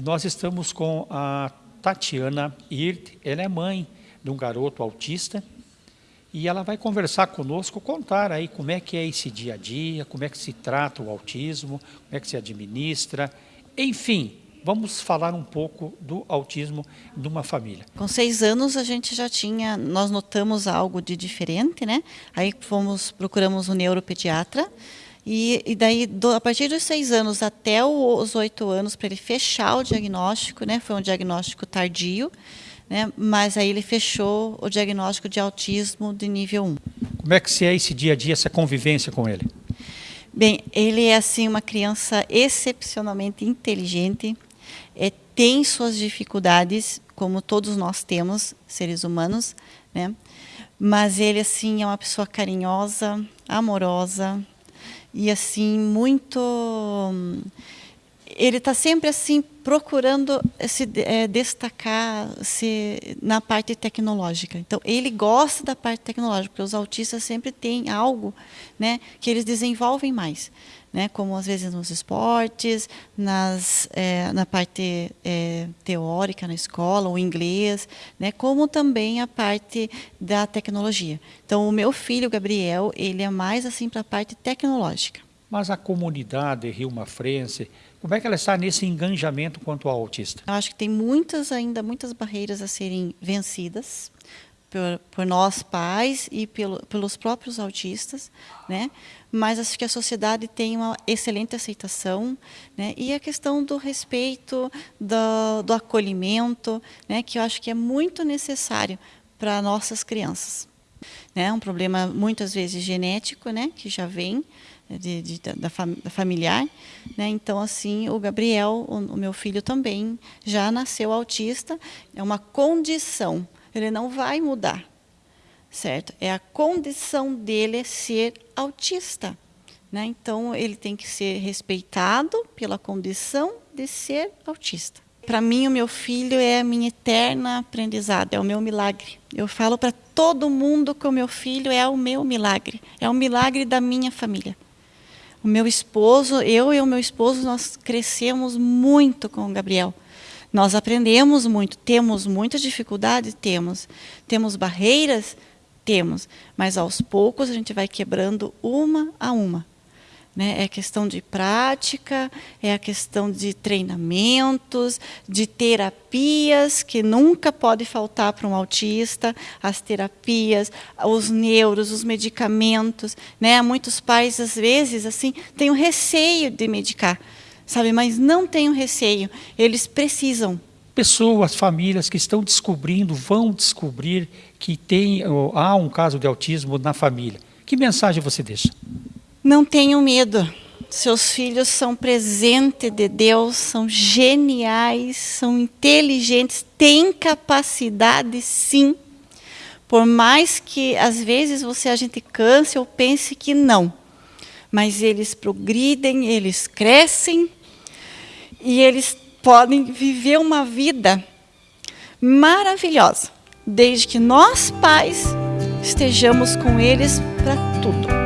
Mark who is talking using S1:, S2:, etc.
S1: E nós estamos com a Tatiana Hirt, ela é mãe de um garoto autista, e ela vai conversar conosco, contar aí como é que é esse dia a dia, como é que se trata o autismo, como é que se administra, enfim, vamos falar um pouco do autismo de uma família.
S2: Com seis anos a gente já tinha, nós notamos algo de diferente, né? Aí fomos, procuramos um neuropediatra, e, e daí, do, a partir dos seis anos até os oito anos, para ele fechar o diagnóstico, né? Foi um diagnóstico tardio, né? Mas aí ele fechou o diagnóstico de autismo de nível 1.
S1: Como é que se é esse dia a dia, essa convivência com ele?
S2: Bem, ele é assim uma criança excepcionalmente inteligente, é, tem suas dificuldades, como todos nós temos, seres humanos, né? Mas ele assim é uma pessoa carinhosa, amorosa e assim muito ele está sempre assim procurando se é, destacar se na parte tecnológica. Então ele gosta da parte tecnológica, porque os autistas sempre têm algo, né, que eles desenvolvem mais, né, como às vezes nos esportes, nas é, na parte é, teórica na escola, o inglês, né, como também a parte da tecnologia. Então o meu filho Gabriel ele é mais assim para a parte tecnológica.
S1: Mas a comunidade Rio Mafrense como é que ela está nesse engajamento quanto ao autista?
S2: Eu acho que tem muitas ainda muitas barreiras a serem vencidas por, por nós pais e pelo, pelos próprios autistas, né? Mas acho que a sociedade tem uma excelente aceitação, né? E a questão do respeito, do, do acolhimento, né? Que eu acho que é muito necessário para nossas crianças. Né? Um problema muitas vezes genético, né? Que já vem de, de, da, da, familiar. Né? Então, assim, o Gabriel, o, o, meu filho também, já nasceu autista. É uma condição, ele não vai mudar, certo? É a condição dele ser autista. Né? Então, ele tem que ser respeitado pela condição de ser autista. Para mim, o meu filho é a minha eterna aprendizado, é o meu milagre. Eu falo para todo mundo que o meu filho é o meu milagre, é o milagre da minha família. O meu esposo, eu e o meu esposo, nós crescemos muito com o Gabriel. Nós aprendemos muito, temos muitas dificuldades, temos. Temos barreiras, temos. Mas aos poucos a gente vai quebrando uma a uma. Né? É questão de prática, é a questão de treinamentos, de terapias, que nunca pode faltar para um autista, as terapias, os neuros, os medicamentos. Né? Muitos pais, às vezes, assim, têm um receio de medicar, sabe? mas não tenham receio, eles precisam.
S1: Pessoas, famílias que estão descobrindo, vão descobrir que tem, há um caso de autismo na família. Que mensagem você deixa?
S2: Não tenham medo. Seus filhos são presente de Deus, são geniais, são inteligentes, têm capacidade sim. Por mais que às vezes você a gente canse ou pense que não. Mas eles progridem, eles crescem e eles podem viver uma vida maravilhosa, desde que nós pais estejamos com eles para tudo.